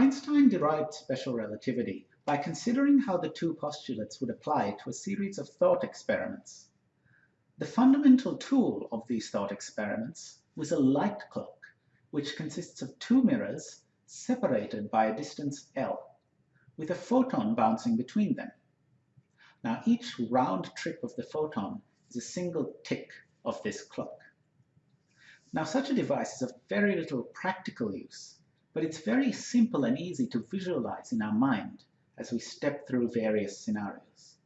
Einstein derived special relativity by considering how the two postulates would apply to a series of thought experiments. The fundamental tool of these thought experiments was a light clock, which consists of two mirrors separated by a distance L, with a photon bouncing between them. Now each round trip of the photon is a single tick of this clock. Now such a device is of very little practical use, but it's very simple and easy to visualize in our mind as we step through various scenarios.